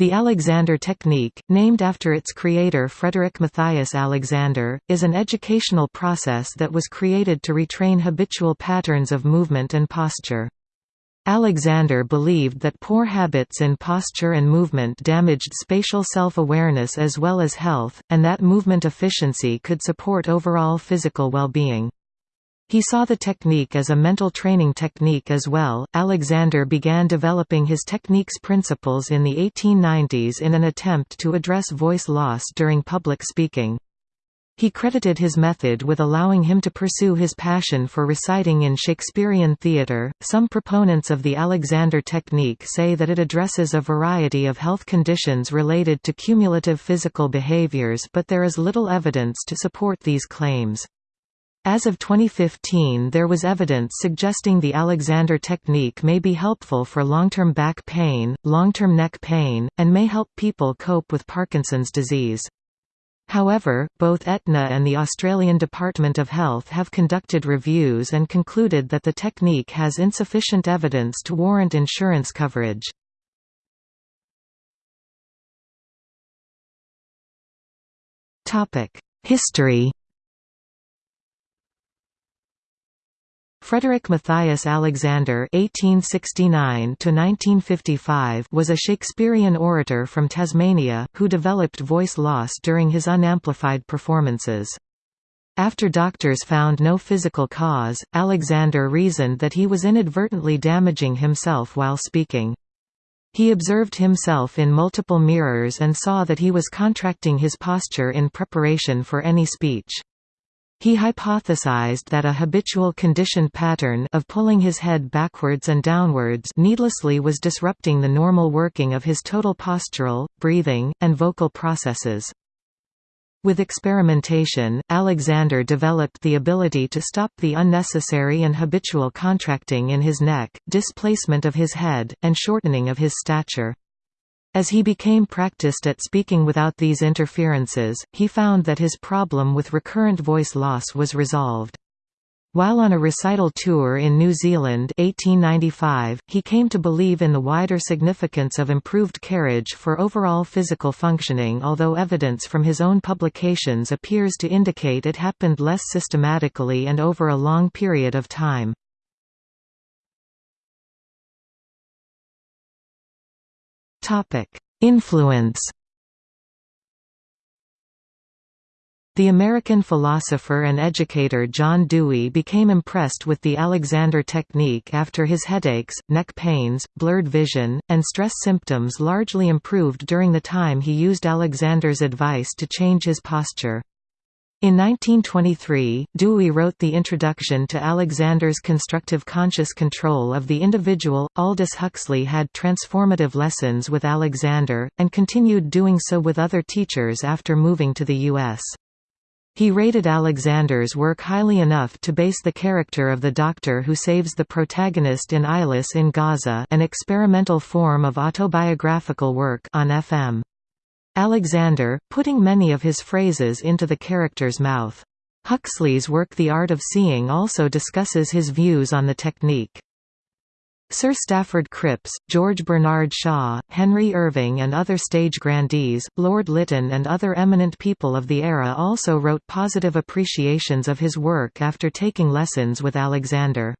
The Alexander Technique, named after its creator Frederick Matthias Alexander, is an educational process that was created to retrain habitual patterns of movement and posture. Alexander believed that poor habits in posture and movement damaged spatial self-awareness as well as health, and that movement efficiency could support overall physical well-being. He saw the technique as a mental training technique as well. Alexander began developing his technique's principles in the 1890s in an attempt to address voice loss during public speaking. He credited his method with allowing him to pursue his passion for reciting in Shakespearean theatre. Some proponents of the Alexander technique say that it addresses a variety of health conditions related to cumulative physical behaviors, but there is little evidence to support these claims. As of 2015 there was evidence suggesting the Alexander technique may be helpful for long-term back pain, long-term neck pain, and may help people cope with Parkinson's disease. However, both Aetna and the Australian Department of Health have conducted reviews and concluded that the technique has insufficient evidence to warrant insurance coverage. History Frederick Matthias Alexander (1869–1955) was a Shakespearean orator from Tasmania who developed voice loss during his unamplified performances. After doctors found no physical cause, Alexander reasoned that he was inadvertently damaging himself while speaking. He observed himself in multiple mirrors and saw that he was contracting his posture in preparation for any speech. He hypothesized that a habitual conditioned pattern of pulling his head backwards and downwards needlessly was disrupting the normal working of his total postural, breathing, and vocal processes. With experimentation, Alexander developed the ability to stop the unnecessary and habitual contracting in his neck, displacement of his head, and shortening of his stature. As he became practiced at speaking without these interferences, he found that his problem with recurrent voice loss was resolved. While on a recital tour in New Zealand 1895, he came to believe in the wider significance of improved carriage for overall physical functioning although evidence from his own publications appears to indicate it happened less systematically and over a long period of time. Influence The American philosopher and educator John Dewey became impressed with the Alexander technique after his headaches, neck pains, blurred vision, and stress symptoms largely improved during the time he used Alexander's advice to change his posture. In 1923, Dewey wrote the introduction to Alexander's constructive conscious control of the individual. Aldous Huxley had transformative lessons with Alexander, and continued doing so with other teachers after moving to the U.S. He rated Alexander's work highly enough to base the character of the doctor who saves the protagonist in Eyeless in Gaza an experimental form of autobiographical work on FM. Alexander, putting many of his phrases into the character's mouth. Huxley's work The Art of Seeing also discusses his views on the technique. Sir Stafford Cripps, George Bernard Shaw, Henry Irving and other stage grandees, Lord Lytton and other eminent people of the era also wrote positive appreciations of his work after taking lessons with Alexander.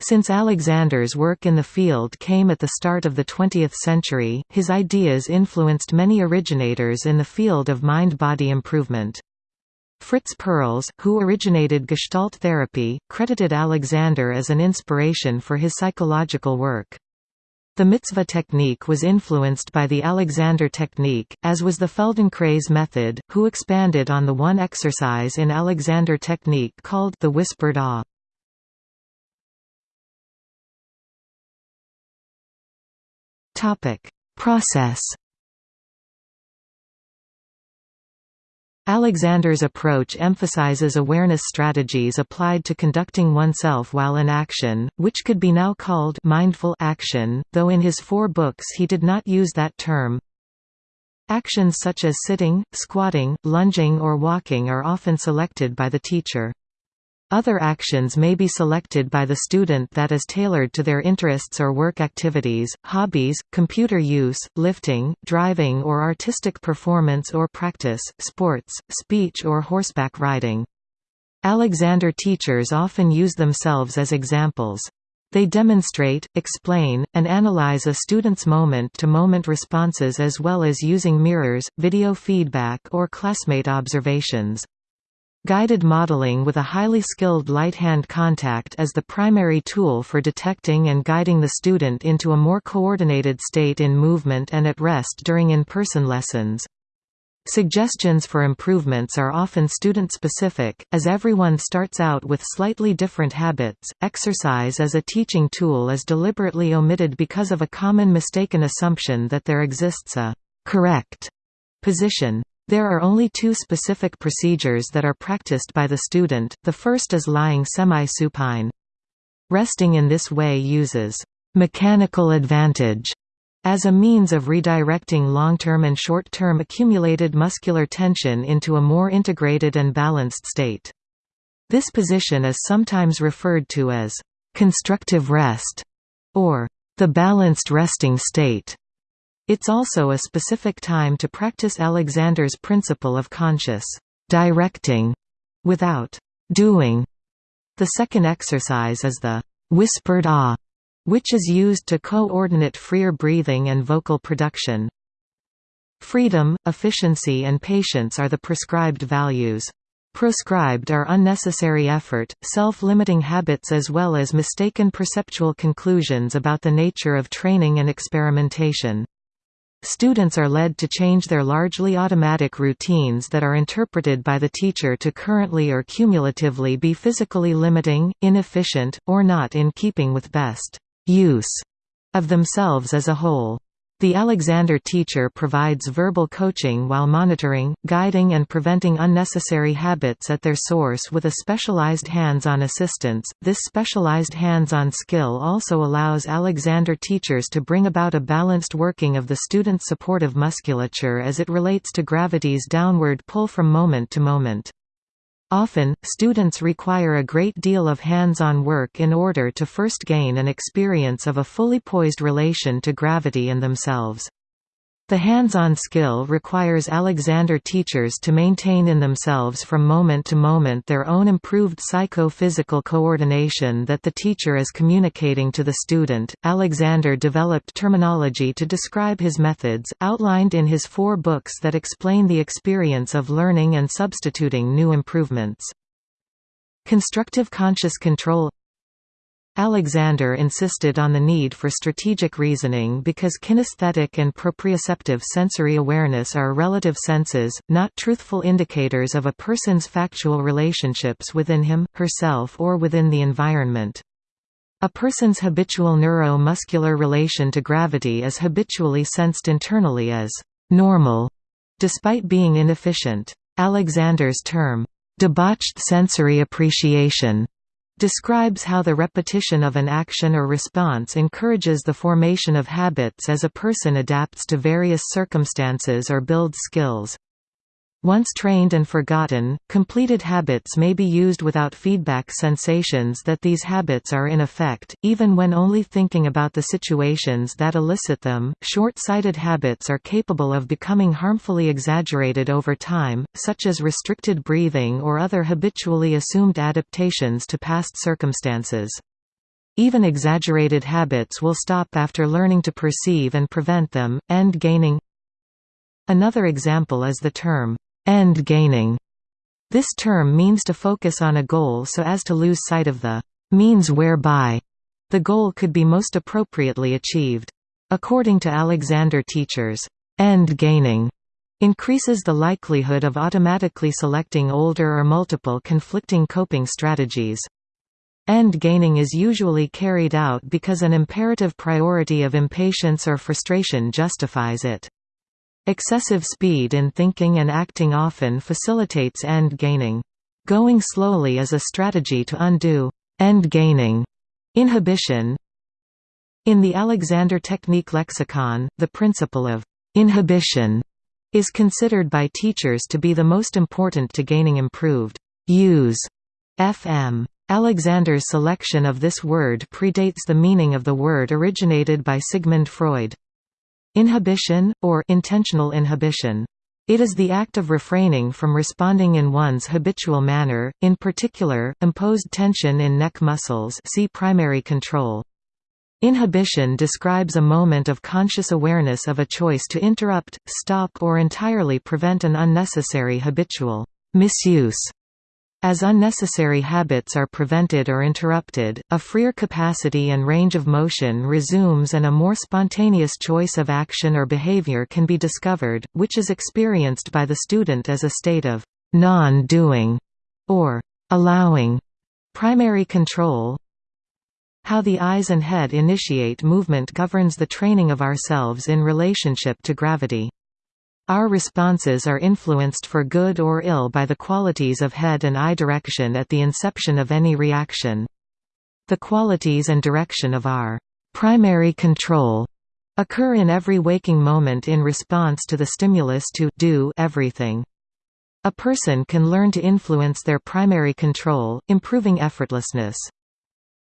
Since Alexander's work in the field came at the start of the 20th century, his ideas influenced many originators in the field of mind-body improvement. Fritz Perls, who originated Gestalt therapy, credited Alexander as an inspiration for his psychological work. The mitzvah technique was influenced by the Alexander technique, as was the Feldenkrais method, who expanded on the one exercise in Alexander technique called the whispered awe. Topic: Process. Alexander's approach emphasizes awareness strategies applied to conducting oneself while in action, which could be now called mindful action, though in his four books he did not use that term. Actions such as sitting, squatting, lunging or walking are often selected by the teacher. Other actions may be selected by the student that is tailored to their interests or work activities, hobbies, computer use, lifting, driving or artistic performance or practice, sports, speech or horseback riding. Alexander teachers often use themselves as examples. They demonstrate, explain, and analyze a student's moment-to-moment -moment responses as well as using mirrors, video feedback or classmate observations. Guided modeling with a highly skilled light-hand contact is the primary tool for detecting and guiding the student into a more coordinated state in movement and at rest during in-person lessons. Suggestions for improvements are often student-specific, as everyone starts out with slightly different habits. Exercise as a teaching tool is deliberately omitted because of a common mistaken assumption that there exists a correct position. There are only two specific procedures that are practiced by the student, the first is lying semi-supine. Resting in this way uses «mechanical advantage» as a means of redirecting long-term and short-term accumulated muscular tension into a more integrated and balanced state. This position is sometimes referred to as «constructive rest» or «the balanced resting state». It's also a specific time to practice Alexander's principle of conscious directing without doing. The second exercise is the whispered ah, which is used to coordinate freer breathing and vocal production. Freedom, efficiency and patience are the prescribed values. Proscribed are unnecessary effort, self-limiting habits as well as mistaken perceptual conclusions about the nature of training and experimentation. Students are led to change their largely automatic routines that are interpreted by the teacher to currently or cumulatively be physically limiting, inefficient, or not in keeping with best use of themselves as a whole. The Alexander teacher provides verbal coaching while monitoring, guiding and preventing unnecessary habits at their source with a specialized hands-on assistance. This specialized hands-on skill also allows Alexander teachers to bring about a balanced working of the student's supportive musculature as it relates to gravity's downward pull from moment to moment. Often, students require a great deal of hands-on work in order to first gain an experience of a fully poised relation to gravity and themselves. The hands-on skill requires Alexander teachers to maintain in themselves from moment to moment their own improved psycho-physical coordination that the teacher is communicating to the student. Alexander developed terminology to describe his methods, outlined in his four books that explain the experience of learning and substituting new improvements. Constructive conscious control Alexander insisted on the need for strategic reasoning because kinesthetic and proprioceptive sensory awareness are relative senses, not truthful indicators of a person's factual relationships within him, herself or within the environment. A person's habitual neuro-muscular relation to gravity is habitually sensed internally as «normal», despite being inefficient. Alexander's term, «debauched sensory appreciation» describes how the repetition of an action or response encourages the formation of habits as a person adapts to various circumstances or builds skills. Once trained and forgotten, completed habits may be used without feedback sensations that these habits are in effect, even when only thinking about the situations that elicit them. Short sighted habits are capable of becoming harmfully exaggerated over time, such as restricted breathing or other habitually assumed adaptations to past circumstances. Even exaggerated habits will stop after learning to perceive and prevent them. End gaining Another example is the term end gaining. This term means to focus on a goal so as to lose sight of the means whereby the goal could be most appropriately achieved. According to Alexander teachers, end gaining increases the likelihood of automatically selecting older or multiple conflicting coping strategies. End gaining is usually carried out because an imperative priority of impatience or frustration justifies it. Excessive speed in thinking and acting often facilitates end gaining. Going slowly is a strategy to undo end gaining inhibition. In the Alexander Technique lexicon, the principle of inhibition is considered by teachers to be the most important to gaining improved use FM. Alexander's selection of this word predates the meaning of the word originated by Sigmund Freud. Inhibition, or intentional inhibition. It is the act of refraining from responding in one's habitual manner, in particular, imposed tension in neck muscles see primary control. Inhibition describes a moment of conscious awareness of a choice to interrupt, stop or entirely prevent an unnecessary habitual misuse as unnecessary habits are prevented or interrupted, a freer capacity and range of motion resumes and a more spontaneous choice of action or behavior can be discovered, which is experienced by the student as a state of non-doing or allowing primary control. How the eyes and head initiate movement governs the training of ourselves in relationship to gravity. Our responses are influenced for good or ill by the qualities of head and eye direction at the inception of any reaction. The qualities and direction of our primary control occur in every waking moment in response to the stimulus to do everything. A person can learn to influence their primary control, improving effortlessness.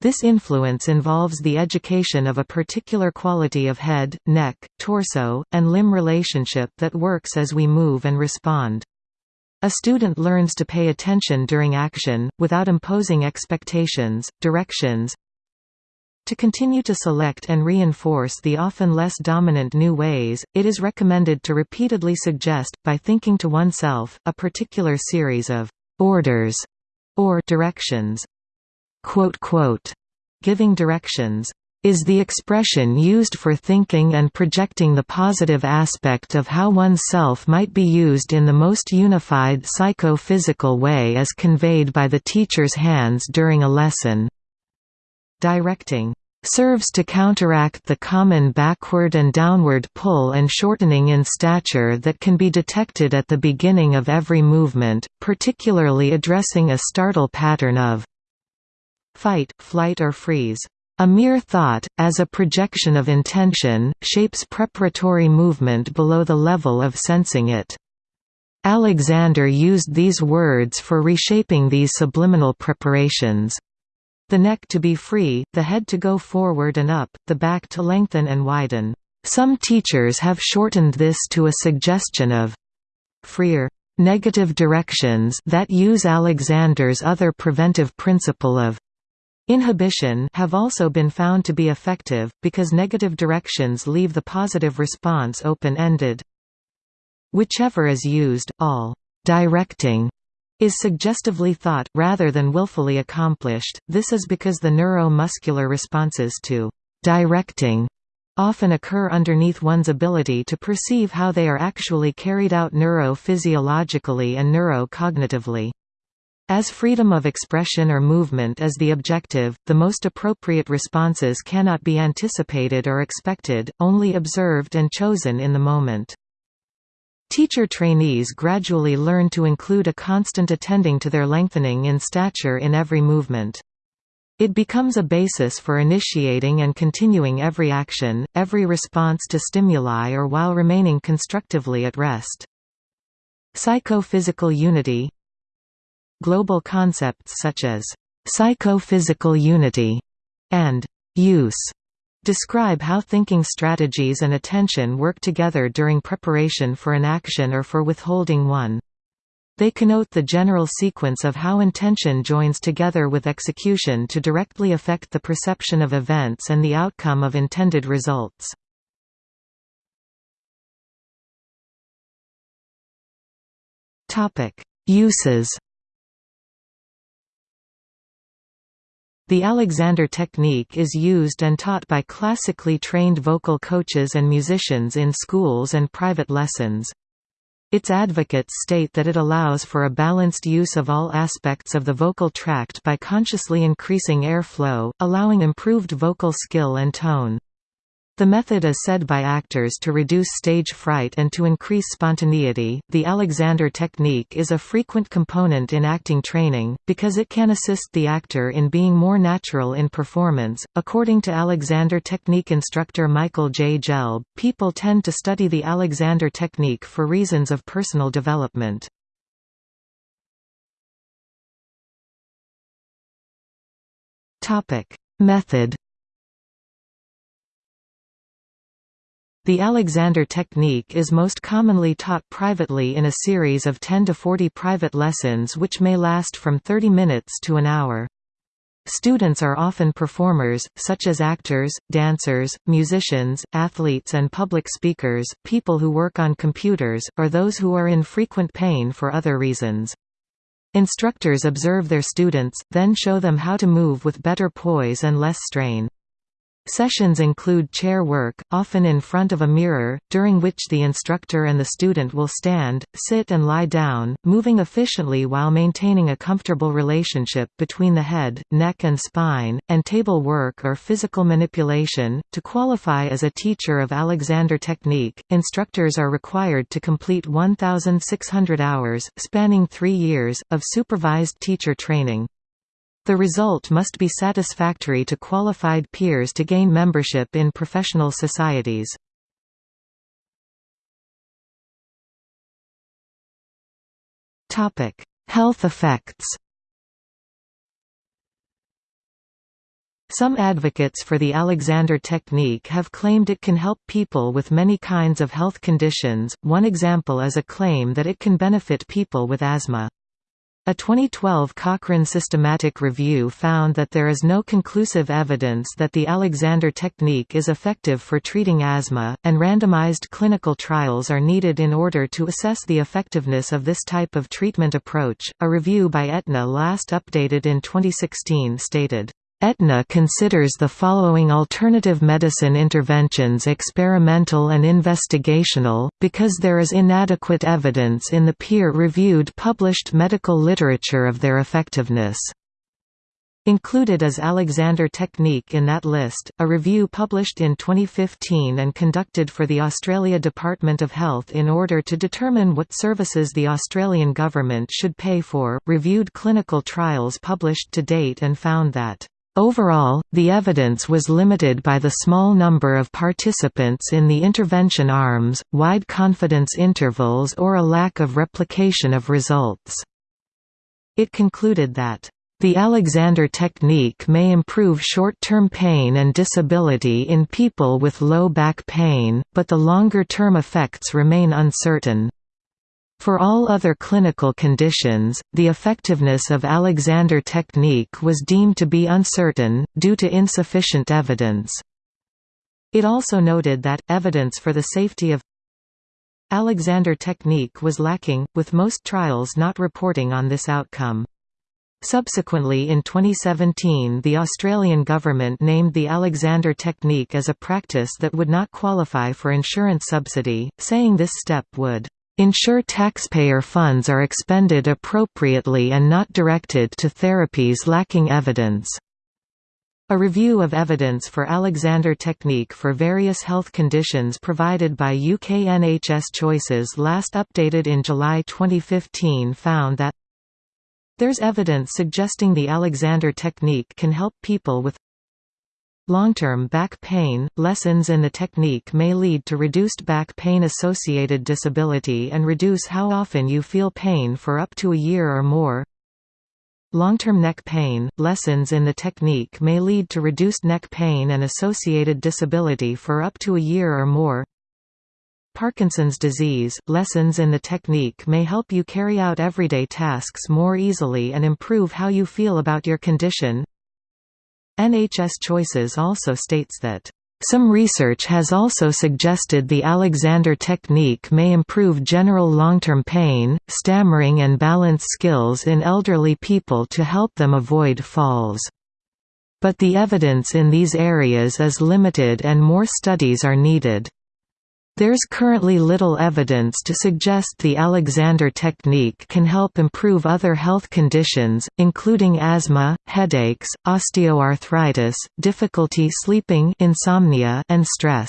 This influence involves the education of a particular quality of head, neck, torso, and limb relationship that works as we move and respond. A student learns to pay attention during action, without imposing expectations, directions, to continue to select and reinforce the often less dominant new ways, it is recommended to repeatedly suggest, by thinking to oneself, a particular series of «orders» or «directions». Quote, quote, Giving directions is the expression used for thinking and projecting the positive aspect of how one's self might be used in the most unified psycho-physical way as conveyed by the teacher's hands during a lesson. Directing serves to counteract the common backward and downward pull and shortening in stature that can be detected at the beginning of every movement, particularly addressing a startle pattern of fight, flight or freeze. A mere thought, as a projection of intention, shapes preparatory movement below the level of sensing it. Alexander used these words for reshaping these subliminal preparations. The neck to be free, the head to go forward and up, the back to lengthen and widen. Some teachers have shortened this to a suggestion of freer negative directions that use Alexander's other preventive principle of Inhibition have also been found to be effective, because negative directions leave the positive response open-ended. Whichever is used, all «directing» is suggestively thought, rather than willfully accomplished, this is because the neuromuscular responses to «directing» often occur underneath one's ability to perceive how they are actually carried out neurophysiologically and neurocognitively. As freedom of expression or movement is the objective, the most appropriate responses cannot be anticipated or expected, only observed and chosen in the moment. Teacher trainees gradually learn to include a constant attending to their lengthening in stature in every movement. It becomes a basis for initiating and continuing every action, every response to stimuli or while remaining constructively at rest. Psychophysical unity Global concepts such as psychophysical unity and use describe how thinking strategies and attention work together during preparation for an action or for withholding one. They connote the general sequence of how intention joins together with execution to directly affect the perception of events and the outcome of intended results. Uses The Alexander technique is used and taught by classically trained vocal coaches and musicians in schools and private lessons. Its advocates state that it allows for a balanced use of all aspects of the vocal tract by consciously increasing air flow, allowing improved vocal skill and tone. The method is said by actors to reduce stage fright and to increase spontaneity. The Alexander technique is a frequent component in acting training, because it can assist the actor in being more natural in performance. According to Alexander technique instructor Michael J. Gelb, people tend to study the Alexander technique for reasons of personal development. Method The Alexander technique is most commonly taught privately in a series of 10 to 40 private lessons which may last from 30 minutes to an hour. Students are often performers, such as actors, dancers, musicians, athletes and public speakers, people who work on computers, or those who are in frequent pain for other reasons. Instructors observe their students, then show them how to move with better poise and less strain. Sessions include chair work, often in front of a mirror, during which the instructor and the student will stand, sit and lie down, moving efficiently while maintaining a comfortable relationship between the head, neck and spine, and table work or physical manipulation. To qualify as a teacher of Alexander Technique, instructors are required to complete 1,600 hours, spanning three years, of supervised teacher training. The result must be satisfactory to qualified peers to gain membership in professional societies. Health effects Some advocates for the Alexander technique have claimed it can help people with many kinds of health conditions, one example is a claim that it can benefit people with asthma. A 2012 Cochrane systematic review found that there is no conclusive evidence that the Alexander technique is effective for treating asthma, and randomized clinical trials are needed in order to assess the effectiveness of this type of treatment approach. A review by Aetna last updated in 2016 stated Aetna considers the following alternative medicine interventions experimental and investigational, because there is inadequate evidence in the peer-reviewed published medical literature of their effectiveness. Included is Alexander Technique in that list, a review published in 2015 and conducted for the Australia Department of Health in order to determine what services the Australian government should pay for, reviewed clinical trials published to date and found that Overall, the evidence was limited by the small number of participants in the intervention arms, wide confidence intervals or a lack of replication of results. It concluded that the Alexander technique may improve short-term pain and disability in people with low back pain, but the longer-term effects remain uncertain. For all other clinical conditions, the effectiveness of Alexander technique was deemed to be uncertain, due to insufficient evidence. It also noted that, evidence for the safety of Alexander technique was lacking, with most trials not reporting on this outcome. Subsequently in 2017 the Australian government named the Alexander technique as a practice that would not qualify for insurance subsidy, saying this step would ensure taxpayer funds are expended appropriately and not directed to therapies lacking evidence. A review of evidence for Alexander technique for various health conditions provided by UK NHS Choices last updated in July 2015 found that there's evidence suggesting the Alexander technique can help people with Long-term back pain, lessons in the technique may lead to reduced back pain-associated disability and reduce how often you feel pain for up to a year or more. Long-term neck pain, lessons in the technique may lead to reduced neck pain and associated disability for up to a year or more. Parkinson's disease, lessons in the technique may help you carry out everyday tasks more easily and improve how you feel about your condition. NHS Choices also states that some research has also suggested the Alexander technique may improve general long-term pain, stammering and balance skills in elderly people to help them avoid falls. But the evidence in these areas is limited and more studies are needed. There's currently little evidence to suggest the Alexander technique can help improve other health conditions, including asthma, headaches, osteoarthritis, difficulty sleeping insomnia, and stress.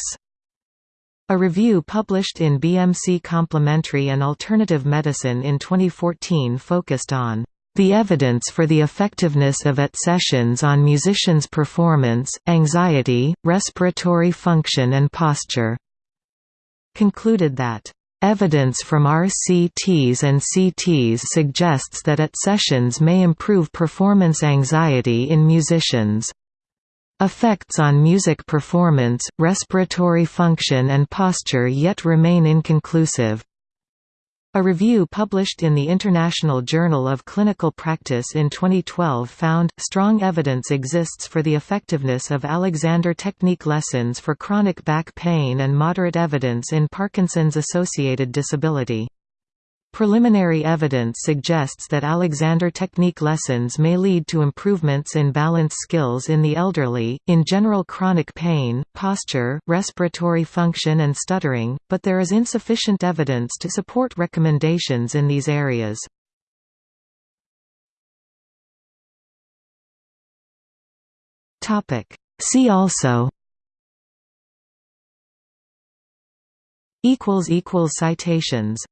A review published in BMC Complementary and Alternative Medicine in 2014 focused on the evidence for the effectiveness of AT sessions on musicians' performance, anxiety, respiratory function and posture concluded that Evidence from RCTs and CTs suggests that AT sessions may improve performance anxiety in musicians. Effects on music performance, respiratory function and posture yet remain inconclusive. A review published in the International Journal of Clinical Practice in 2012 found, strong evidence exists for the effectiveness of Alexander technique lessons for chronic back pain and moderate evidence in Parkinson's-associated disability. Preliminary evidence suggests that Alexander technique lessons may lead to improvements in balance skills in the elderly, in general chronic pain, posture, respiratory function and stuttering, but there is insufficient evidence to support recommendations in these areas. See also Citations